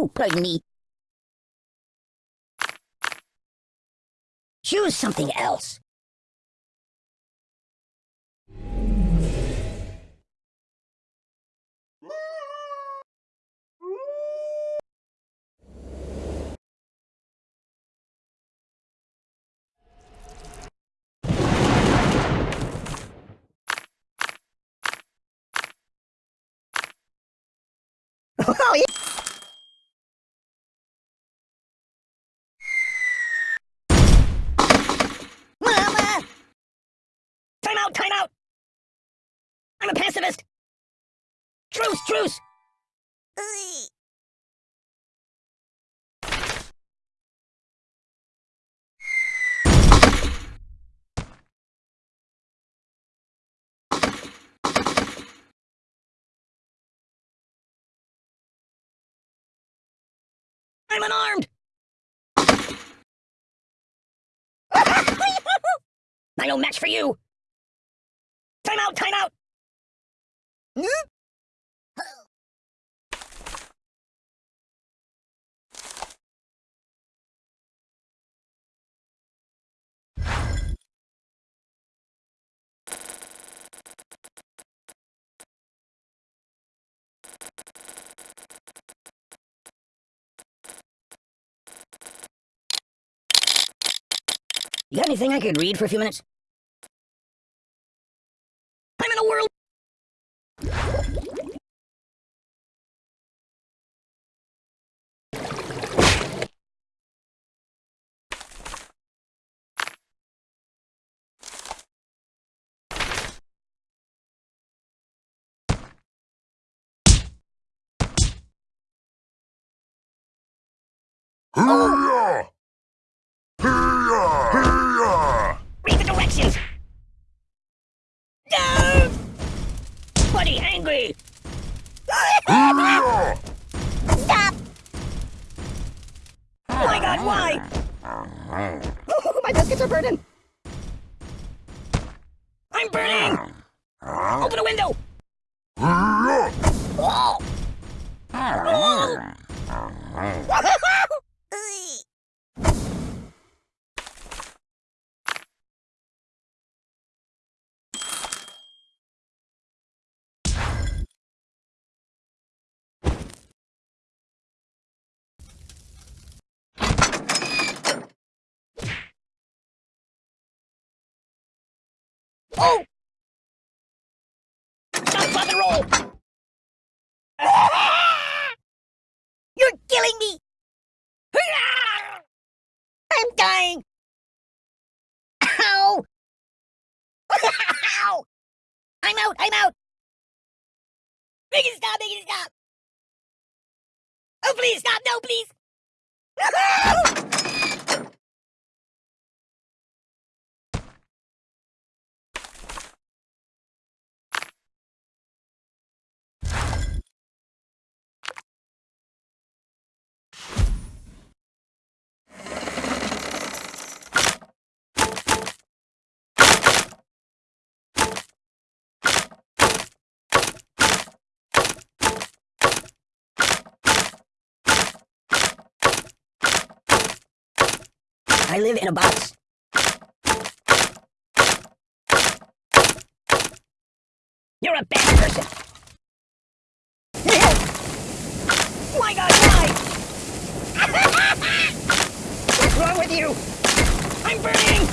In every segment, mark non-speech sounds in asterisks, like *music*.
Oh, pardon. Choose something else. *laughs* Oh, yeah. Mama! Time out, time out! I'm a pacifist! Truce, truce! I'm unarmed! *laughs* I no match for you! Time out, time out! Hmm? You got anything I could read for a few minutes? Hurrah! Hurrah! Hurrah! Read the directions! No! Buddy, angry! Hurrah! Stop! Oh my god, why? Oh, my biscuits are burning! I'm burning! Open a window! Hurrah! Oh! Oh! Stop, drop, and roll! Stop! Make it stop! Oh, please stop! No, please! *laughs* I live in a box. You're a bad person. My God, why? *laughs* What's wrong with you? I'm burning!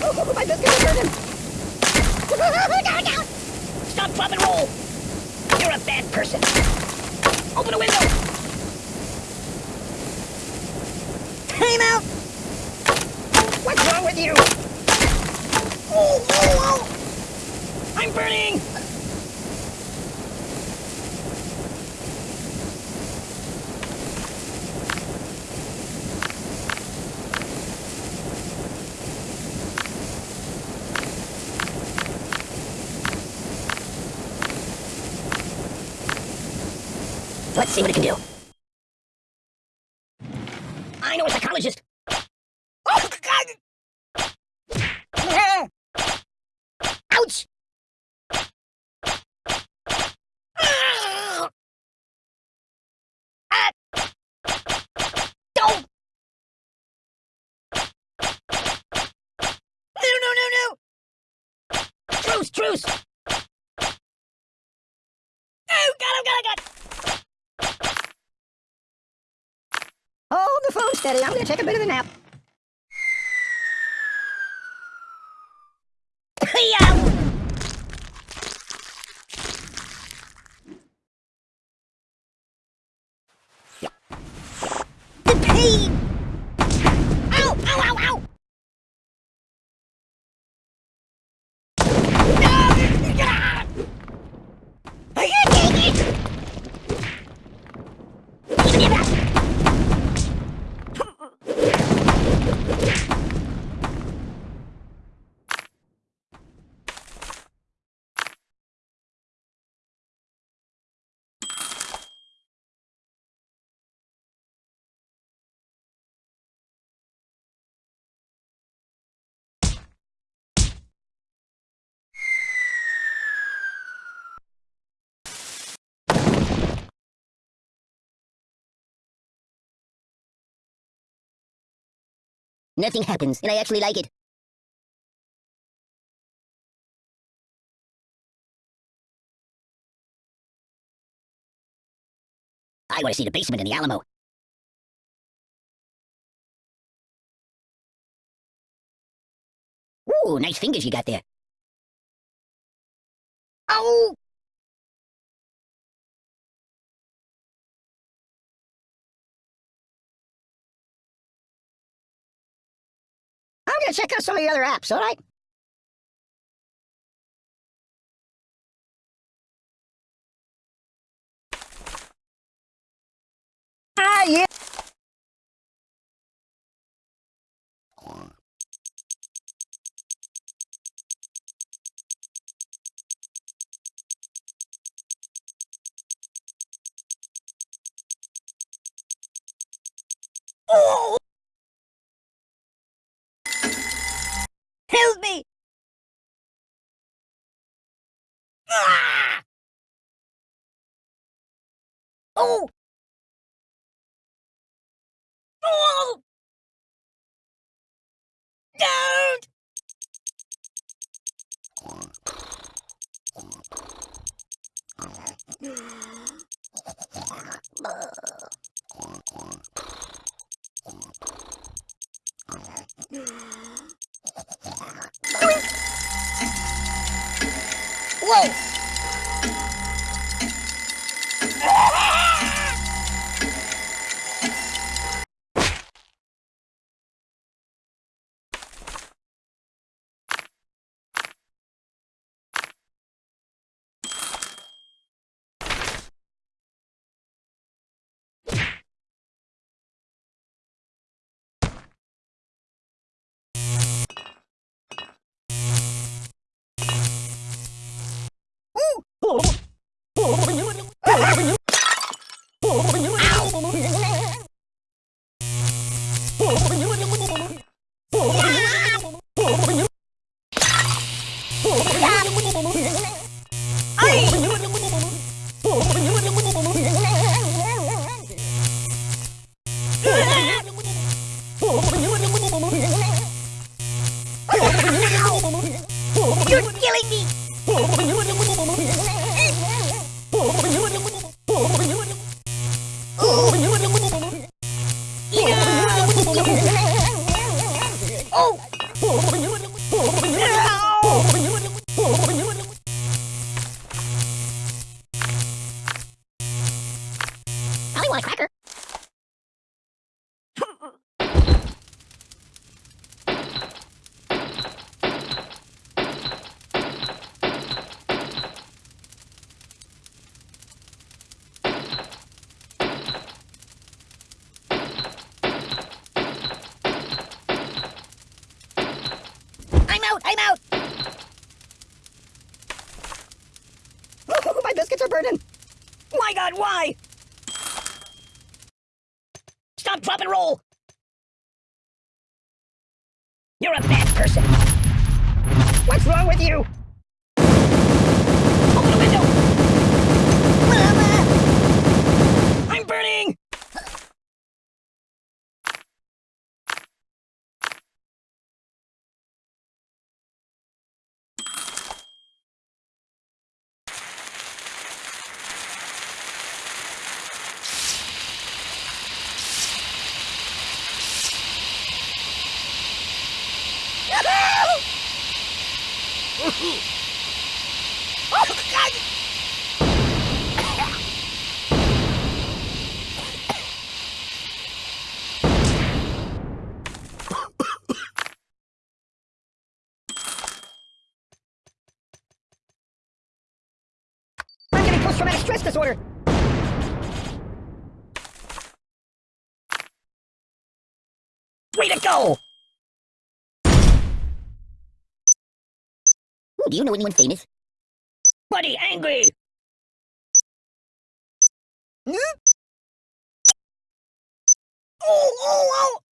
Oh, my biscuits are burning! no, no! Stop, drop, and roll! You're a bad person. Open a window! Time out! What's wrong with you? Oh, oh, oh! I'm burning! Let's see what it can do. I know a psychologist. Oh, God! Ouch! Ah! Truce! Truce! Steady. I'm gonna take a bit of a nap. Yeah. The pain! Ow! Ow! Ow! Ow! No! I can't take it! Give me that! Nothing happens, and I actually like it. I want to see the basement in the Alamo. Ooh, nice fingers you got there. Oh! I'm gonna check out some of the other apps, alright? Ah, yeah! Oh! Oh! Oh! Don't! Whoa! You're Oh! My god, why? Stop, drop, and roll! You're a bad person! What's wrong with you? Open the window! Mama! I'm burning! Oh, God! I'm getting post-traumatic stress disorder. Way to go! Do you know anyone famous? Buddy, angry! Hmm? Oh, oh, oh!